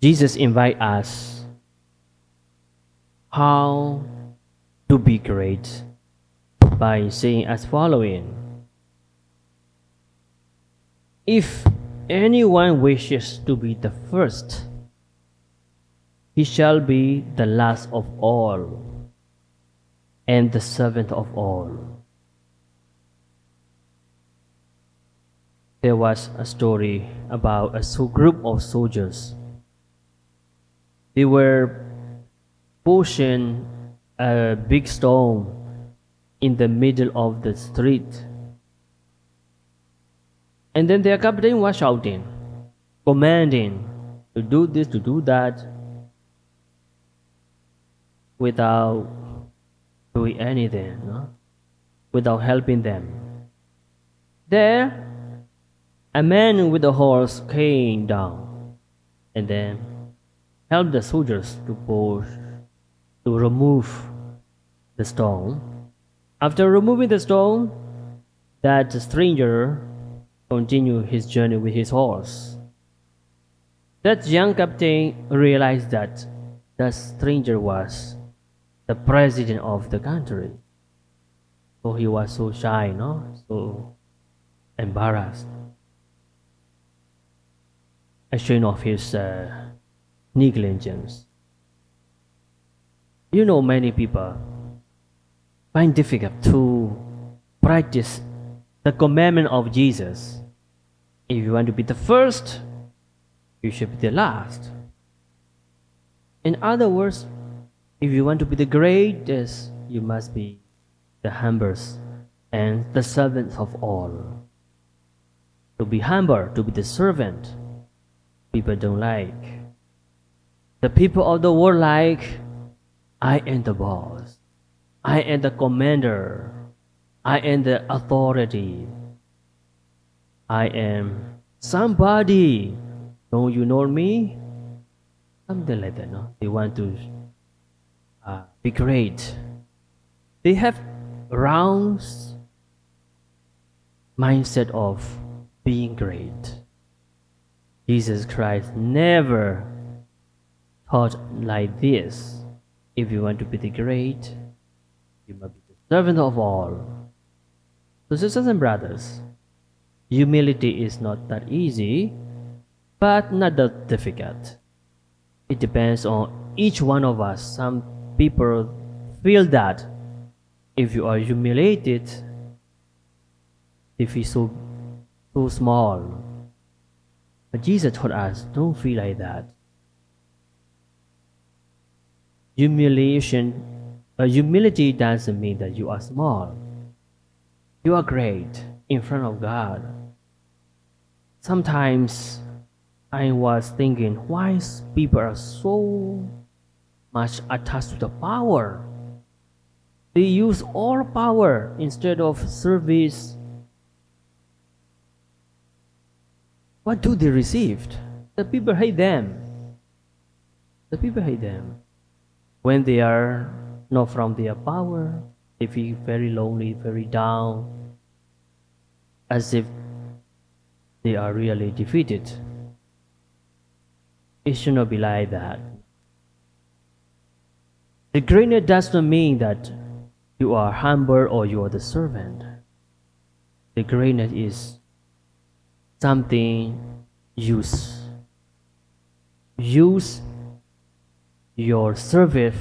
Jesus invites us how to be great by saying as following If anyone wishes to be the first, he shall be the last of all and the servant of all. There was a story about a group of soldiers. They were pushing a big stone in the middle of the street. And then their captain was shouting, commanding to do this, to do that, without doing anything, no? without helping them. There, a man with a horse came down and then helped the soldiers to push, to remove the stone. After removing the stone, that stranger continued his journey with his horse. That young captain realized that the stranger was the president of the country. So he was so shy, no? So embarrassed. Ashamed of his uh, negligence. You know, many people find difficult to practice the commandment of Jesus. If you want to be the first, you should be the last. In other words, if you want to be the greatest, you must be the humblest and the servant of all. To be humble, to be the servant, people don't like. The people of the world like, I am the boss. I am the commander. I am the authority. I am somebody. Don't you know me? Something like that, no? They want to uh, be great. They have round mindset of being great. Jesus Christ never taught like this. If you want to be the great, you must be the servant of all. So, sisters and brothers, humility is not that easy, but not that difficult. It depends on each one of us. Some people feel that if you are humiliated, they feel so, so small. But Jesus told us, don't feel like that. Humiliation, uh, humility doesn't mean that you are small. You are great in front of God. Sometimes I was thinking, why people are so much attached to the power? They use all power instead of service. What do they receive? The people hate them. The people hate them. When they are not from their power, they feel very lonely, very down, as if they are really defeated. It should not be like that. The greatness does not mean that you are humble or you are the servant. The greatness is something use. Use your service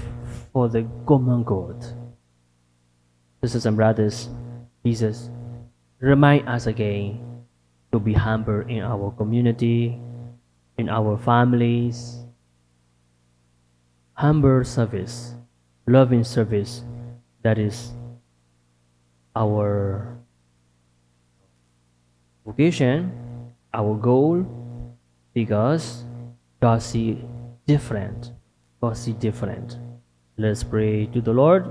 for the common good. Sisters and brothers, Jesus remind us again to be humble in our community, in our families. Humble service, loving service, that is our vocation, our goal, because God see different. God see different. Let's pray to the Lord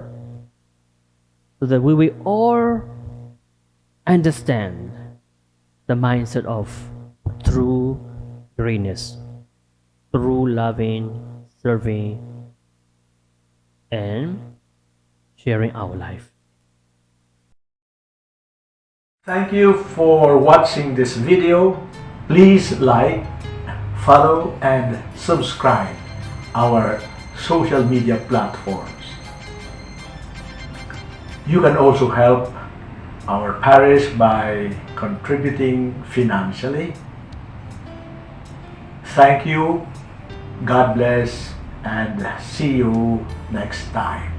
so that we will all understand the mindset of true greatness, true loving, serving, and sharing our life. Thank you for watching this video. Please like, follow and subscribe our social media platforms. You can also help our parish by contributing financially. Thank you, God bless, and see you next time.